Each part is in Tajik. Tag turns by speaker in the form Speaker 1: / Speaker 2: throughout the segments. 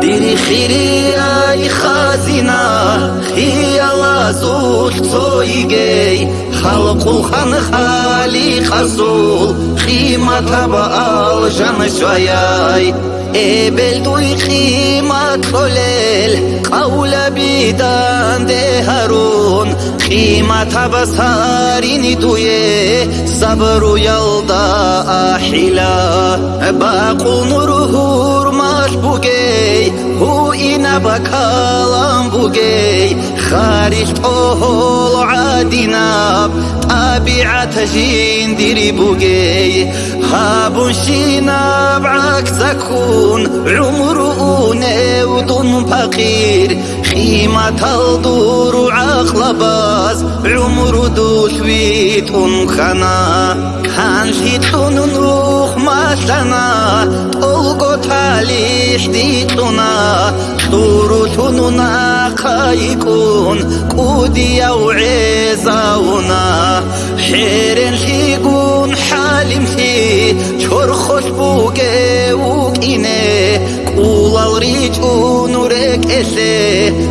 Speaker 1: дири хирияй хазина хиялазул цоигей халқулхан хали хасул химатаба ای دل توی قیما کولل قولبی دان دهرون قیمتا بسارینی توی صبر و یلد احلا باقو نورور مشبوگی инаба калам бугей. Хариш тоҳол адинаб табиат жиндири бугей. Ҳабун шинаб аксакун умру уневдун пақир химаталдуру ақлабаз умру душвитун хана გოთალი ჰდიტუნა ტურუთუნუნა ხაიკუნ კუდია უეზაუნა. ჰერენ ჰიგუნ ჰალიმთი ჩორხოს ბუგე უკინე კულავრიჭუნ ურეკესე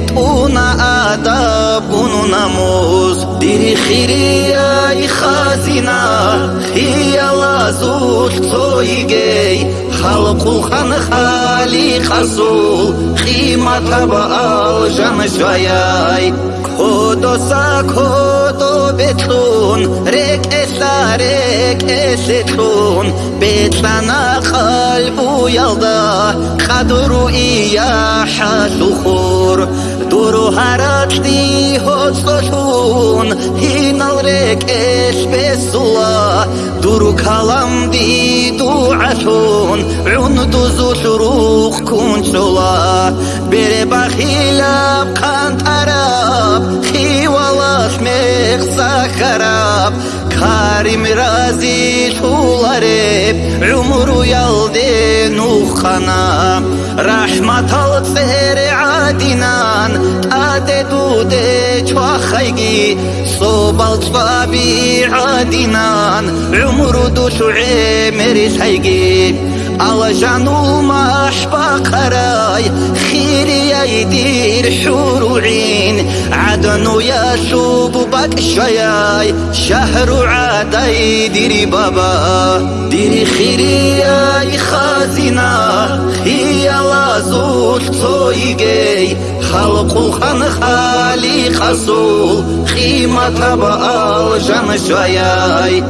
Speaker 1: ტუნა ადაბუნუ ნამოზ დირიხირია იხაზინა ხიალაზუთ წოიგეი халқулхан халиқасул қиматаба алжаншаяй кодоса кодо бетун рекеса рекесетун бетлана қалбу ялда қадру ияҳасухур дуру ҳаракти ҳостошун ҳиналрек эшбесула дуру каламди дуашун ундузу шурух кунчула бере бахилаб қантараб хивалаш мехсахараб карим рази шулареб умру ялде нуханаб რაჰმათალ წერე ადინან ტადე დუდე ჩვახაიგი სობალ წვაბი ადინან უმრუდუ შუე მერი საიგი على جنوما أحبقراي خيري يدير حور عين عدن يشوب بك شياي شهر عدي ديري بابا ديري خيري يا خازنا هي لازول تويجي خلق خن خالي خصول خيمة بقال جن شياي